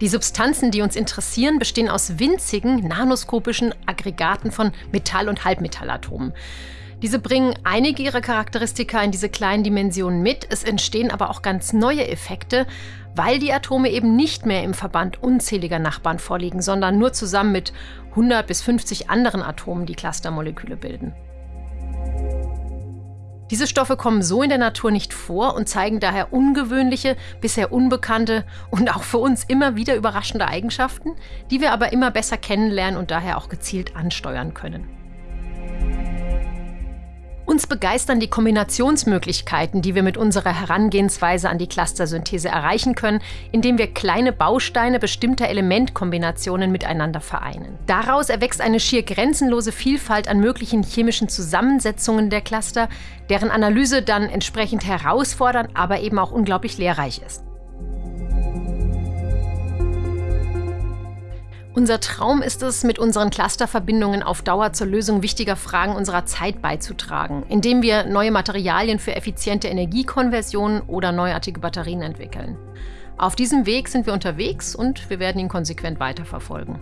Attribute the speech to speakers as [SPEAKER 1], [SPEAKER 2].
[SPEAKER 1] Die Substanzen, die uns interessieren, bestehen aus winzigen, nanoskopischen Aggregaten von Metall- und Halbmetallatomen. Diese bringen einige ihrer Charakteristika in diese kleinen Dimensionen mit. Es entstehen aber auch ganz neue Effekte, weil die Atome eben nicht mehr im Verband unzähliger Nachbarn vorliegen, sondern nur zusammen mit 100 bis 50 anderen Atomen die Clustermoleküle bilden. Diese Stoffe kommen so in der Natur nicht vor und zeigen daher ungewöhnliche, bisher unbekannte und auch für uns immer wieder überraschende Eigenschaften, die wir aber immer besser kennenlernen und daher auch gezielt ansteuern können. Uns begeistern die Kombinationsmöglichkeiten, die wir mit unserer Herangehensweise an die Clustersynthese erreichen können, indem wir kleine Bausteine bestimmter Elementkombinationen miteinander vereinen. Daraus erwächst eine schier grenzenlose Vielfalt an möglichen chemischen Zusammensetzungen der Cluster, deren Analyse dann entsprechend herausfordernd, aber eben auch unglaublich lehrreich ist. Unser Traum ist es, mit unseren Clusterverbindungen auf Dauer zur Lösung wichtiger Fragen unserer Zeit beizutragen, indem wir neue Materialien für effiziente Energiekonversion oder neuartige Batterien entwickeln. Auf diesem Weg sind wir unterwegs und wir werden ihn konsequent weiterverfolgen.